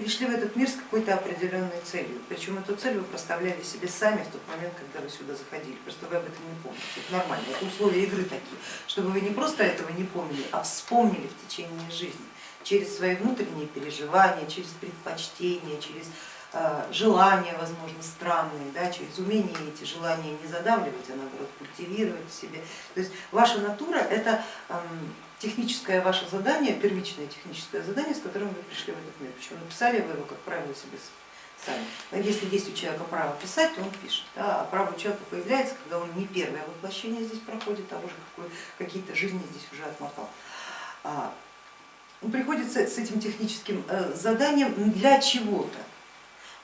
пришли в этот мир с какой-то определенной целью, причем эту цель вы проставляли себе сами в тот момент, когда вы сюда заходили, просто вы об этом не помните, это нормально, это условия игры такие, чтобы вы не просто этого не помнили, а вспомнили в течение жизни, через свои внутренние переживания, через предпочтения, через желания, возможно, странные, да, через умение эти желания не задавливать, а наоборот культивировать в себе. То есть ваша натура это техническое ваше задание, первичное техническое задание, с которым вы пришли в этот мир. Причем написали вы его, как правило, себе сами. Но если есть у человека право писать, то он пишет. Да, а право у человека появляется, когда он не первое воплощение здесь проходит, а уже какие-то жизни здесь уже отмотал. А, он приходит с этим техническим э, заданием для чего-то.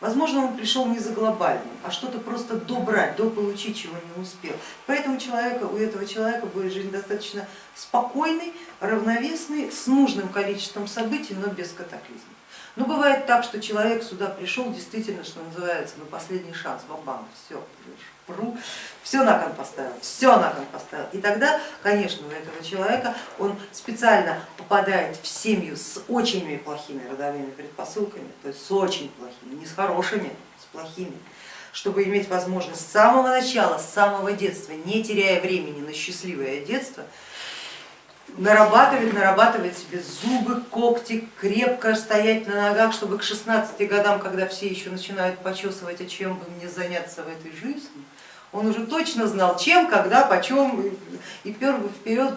Возможно, он пришел не за глобальным, а что-то просто добрать, дополучить, чего не успел. Поэтому человека, у этого человека будет жизнь достаточно спокойной, равновесной, с нужным количеством событий, но без катаклизмов. Но бывает так, что человек сюда пришел действительно, что называется, на последний шанс, бабам, все, пру, все на кон поставил, все на кон поставил. И тогда, конечно, у этого человека он специально попадает в семью с очень плохими родовыми предпосылками, то есть с очень плохими, не с хорошими, с плохими, чтобы иметь возможность с самого начала, с самого детства, не теряя времени на счастливое детство, нарабатывать, нарабатывать себе зубы, когти, крепко стоять на ногах, чтобы к 16 годам, когда все еще начинают почесывать, а чем бы мне заняться в этой жизни, он уже точно знал, чем, когда, почем и пер вперед,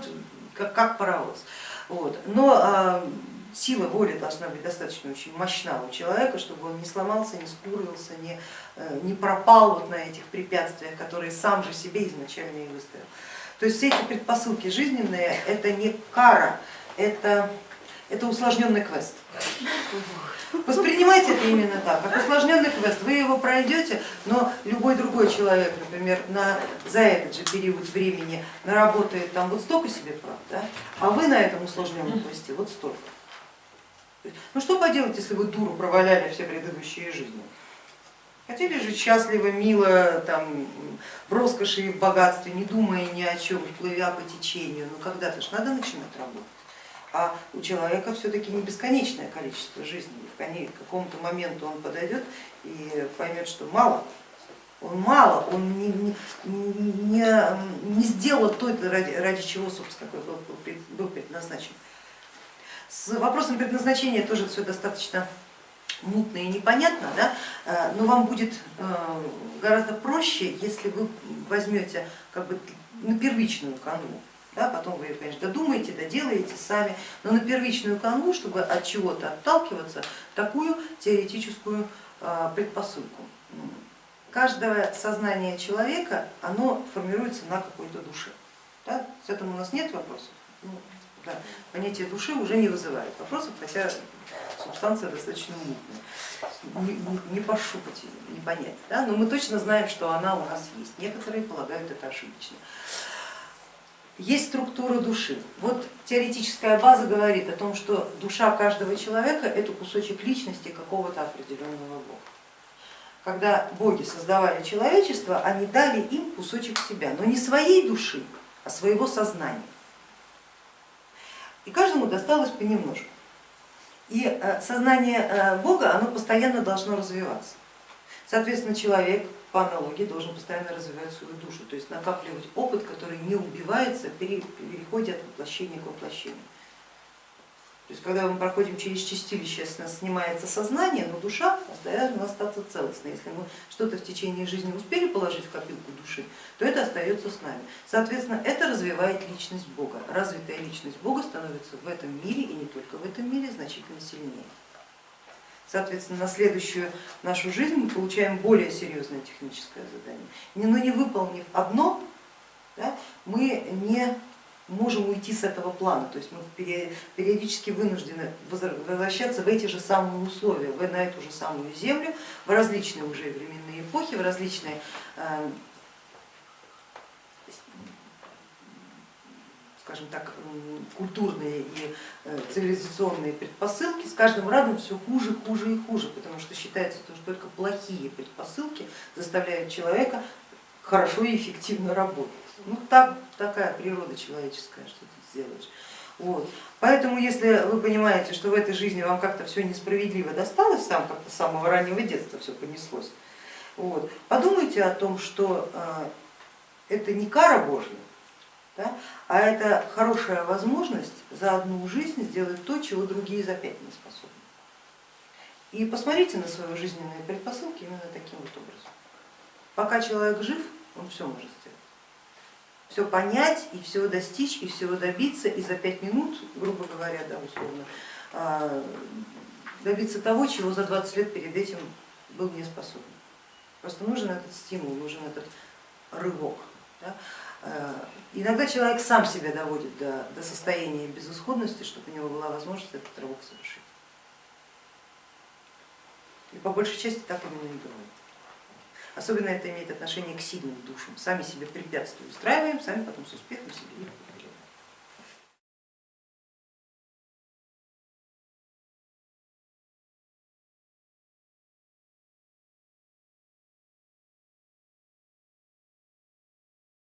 как, как паровоз. Вот. Но а, сила воли должна быть достаточно очень мощна у человека, чтобы он не сломался, не скурился, не, э, не пропал вот на этих препятствиях, которые сам же себе изначально и выставил. То есть все эти предпосылки жизненные это не кара, это, это усложненный квест. Воспринимайте это именно так, как усложненный квест. Вы его пройдете, но любой другой человек, например, на, за этот же период времени наработает там вот столько себе прав, да? а вы на этом усложненном квесте вот столько. Ну что поделать, если вы дуру проваляли все предыдущие жизни? Хотели жить счастливо, мило, там, в роскоши и в богатстве, не думая ни о чем, плывя по течению, но когда-то же надо начинать работать. А у человека все-таки не бесконечное количество жизней, в какому-то моменту он подойдет и поймет, что мало, он мало, он не, не, не, не сделал то, ради, ради чего, собственно, был, был предназначен. С вопросом предназначения тоже все достаточно мутно и непонятно, да? Э, но вам будет э, гораздо проще, если вы возьмете как бы на первичную канву. Да, потом вы, конечно, додумаете, доделаете сами, но на первичную канву, чтобы от чего-то отталкиваться, такую теоретическую э, предпосылку. Каждое сознание человека, оно формируется на какой-то душе. Да? С этим у нас нет вопросов. Ну, да. Понятие души уже не вызывает вопросов, хотя субстанция достаточно мутная, не, не пошупать, не понять, да? но мы точно знаем, что она у нас есть, некоторые полагают это ошибочно. Есть структура души. Вот теоретическая база говорит о том, что душа каждого человека это кусочек личности какого-то определенного бога. Когда боги создавали человечество, они дали им кусочек себя, но не своей души, а своего сознания. И каждому досталось понемножку. И э, сознание э, Бога, оно постоянно должно развиваться. Соответственно, человек по аналогии должен постоянно развивать свою душу, то есть накапливать опыт, который не убивается при переходе от воплощения к воплощению. То есть когда мы проходим через чистилище, у нас снимается сознание, но душа должна остаться целостной. Если мы что-то в течение жизни успели положить в копилку души, то это остается с нами. Соответственно, это развивает личность Бога. Развитая личность Бога становится в этом мире и не только в этом мире значительно сильнее. Соответственно, на следующую нашу жизнь мы получаем более серьезное техническое задание. Но не выполнив одно, да, мы не можем уйти с этого плана, то есть мы периодически вынуждены возвращаться в эти же самые условия, на эту же самую землю, в различные уже временные эпохи, в различные э, скажем так, культурные и э, цивилизационные предпосылки, с каждым разом все хуже, хуже и хуже, потому что считается, что только плохие предпосылки заставляют человека хорошо и эффективно работать. Ну так, такая природа человеческая, что ты сделаешь. Вот. Поэтому, если вы понимаете, что в этой жизни вам как-то все несправедливо досталось, сам как-то с самого раннего детства все понеслось, вот, подумайте о том, что э, это не кара Божья, да, а это хорошая возможность за одну жизнь сделать то, чего другие за пять не способны. И посмотрите на свои жизненные предпосылки именно таким вот образом. Пока человек жив, он все может сделать. Все понять и все достичь, и всего добиться, и за пять минут, грубо говоря, да, условно, а, добиться того, чего за 20 лет перед этим был не способен. Просто нужен этот стимул, нужен этот рывок. Да? А, иногда человек сам себя доводит до, до состояния безысходности, чтобы у него была возможность этот рывок совершить. И по большей части так именно и бывает. Особенно это имеет отношение к сильным душам. Сами себе препятствия устраиваем, сами потом с успехом себе их